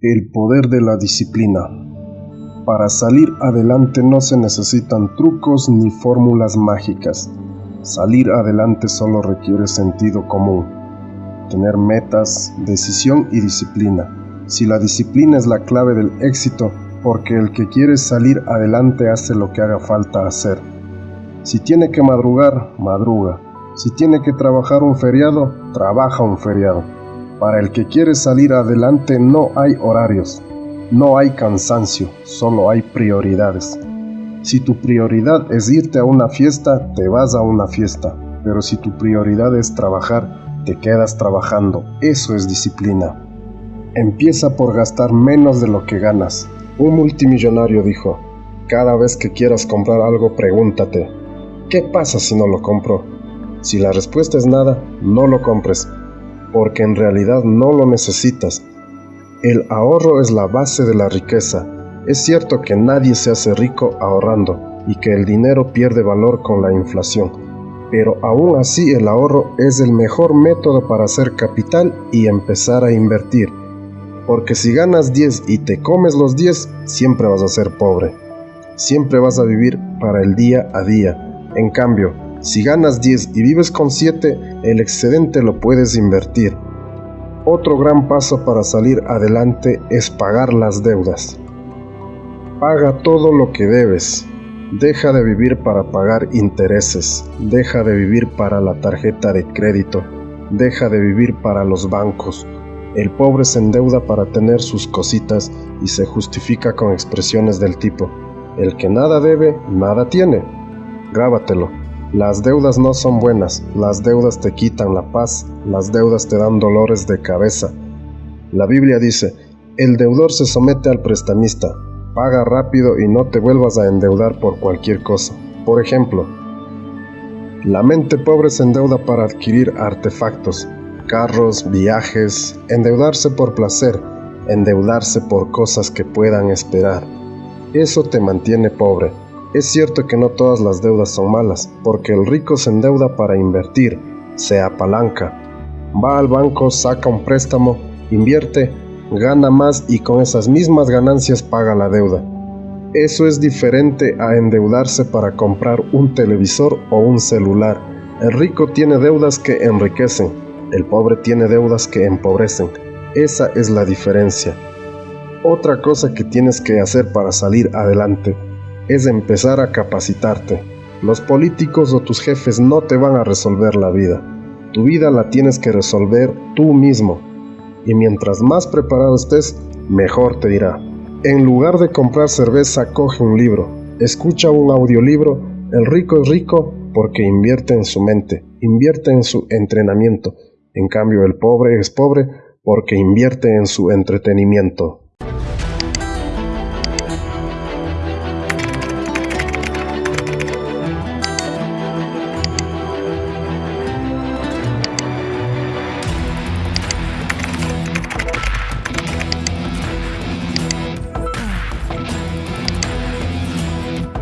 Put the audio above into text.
El poder de la disciplina. Para salir adelante no se necesitan trucos ni fórmulas mágicas. Salir adelante solo requiere sentido común, tener metas, decisión y disciplina. Si la disciplina es la clave del éxito, porque el que quiere salir adelante hace lo que haga falta hacer. Si tiene que madrugar, madruga. Si tiene que trabajar un feriado, trabaja un feriado. Para el que quiere salir adelante no hay horarios, no hay cansancio, solo hay prioridades. Si tu prioridad es irte a una fiesta, te vas a una fiesta, pero si tu prioridad es trabajar, te quedas trabajando. Eso es disciplina. Empieza por gastar menos de lo que ganas. Un multimillonario dijo, cada vez que quieras comprar algo, pregúntate, ¿qué pasa si no lo compro? Si la respuesta es nada, no lo compres porque en realidad no lo necesitas. El ahorro es la base de la riqueza. Es cierto que nadie se hace rico ahorrando y que el dinero pierde valor con la inflación, pero aún así el ahorro es el mejor método para hacer capital y empezar a invertir. Porque si ganas 10 y te comes los 10, siempre vas a ser pobre. Siempre vas a vivir para el día a día. En cambio, si ganas 10 y vives con 7, el excedente lo puedes invertir. Otro gran paso para salir adelante es pagar las deudas. Paga todo lo que debes. Deja de vivir para pagar intereses. Deja de vivir para la tarjeta de crédito. Deja de vivir para los bancos. El pobre se endeuda para tener sus cositas y se justifica con expresiones del tipo, el que nada debe, nada tiene. Grábatelo. Las deudas no son buenas, las deudas te quitan la paz, las deudas te dan dolores de cabeza. La Biblia dice, el deudor se somete al prestamista, paga rápido y no te vuelvas a endeudar por cualquier cosa. Por ejemplo, la mente pobre se endeuda para adquirir artefactos, carros, viajes, endeudarse por placer, endeudarse por cosas que puedan esperar. Eso te mantiene pobre. Es cierto que no todas las deudas son malas, porque el rico se endeuda para invertir, se apalanca. Va al banco, saca un préstamo, invierte, gana más y con esas mismas ganancias paga la deuda. Eso es diferente a endeudarse para comprar un televisor o un celular. El rico tiene deudas que enriquecen, el pobre tiene deudas que empobrecen. Esa es la diferencia. Otra cosa que tienes que hacer para salir adelante es empezar a capacitarte. Los políticos o tus jefes no te van a resolver la vida. Tu vida la tienes que resolver tú mismo. Y mientras más preparado estés, mejor te dirá. En lugar de comprar cerveza, coge un libro. Escucha un audiolibro. El rico es rico porque invierte en su mente, invierte en su entrenamiento. En cambio, el pobre es pobre porque invierte en su entretenimiento.